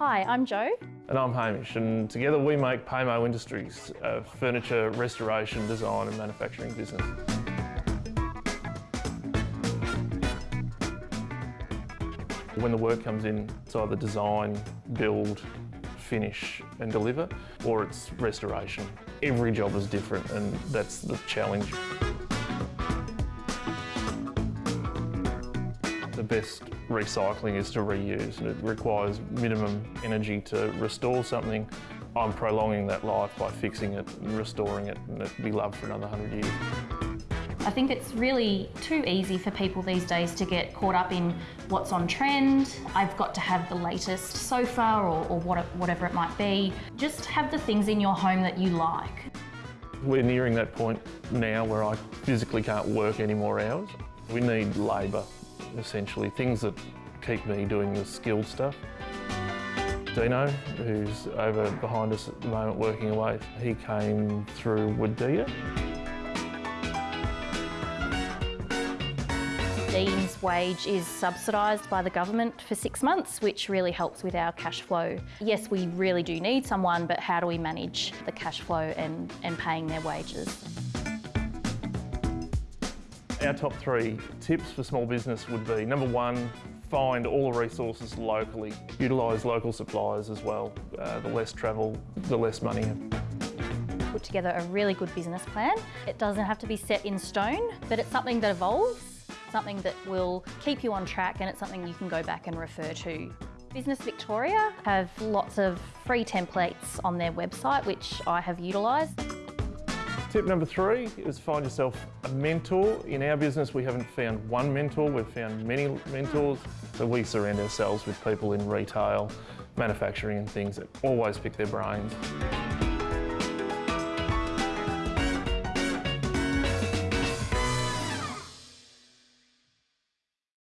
Hi, I'm Joe. And I'm Hamish, and together we make Paymo Industries, a furniture restoration, design and manufacturing business. When the work comes in, it's either design, build, finish and deliver, or it's restoration. Every job is different and that's the challenge. The best recycling is to reuse and it requires minimum energy to restore something. I'm prolonging that life by fixing it and restoring it and it'll be loved for another 100 years. I think it's really too easy for people these days to get caught up in what's on trend. I've got to have the latest sofa or, or what, whatever it might be. Just have the things in your home that you like. We're nearing that point now where I physically can't work any more hours. We need labour essentially, things that keep me doing the skilled stuff. Dino, who's over behind us at the moment working away, he came through Wadea. Dean's wage is subsidised by the government for six months, which really helps with our cash flow. Yes, we really do need someone, but how do we manage the cash flow and, and paying their wages? Our top three tips for small business would be number one, find all the resources locally. Utilise local suppliers as well. Uh, the less travel, the less money. Put together a really good business plan. It doesn't have to be set in stone, but it's something that evolves, something that will keep you on track and it's something you can go back and refer to. Business Victoria have lots of free templates on their website, which I have utilised. Tip number three is find yourself a mentor. In our business, we haven't found one mentor, we've found many mentors. So we surround ourselves with people in retail, manufacturing and things that always pick their brains.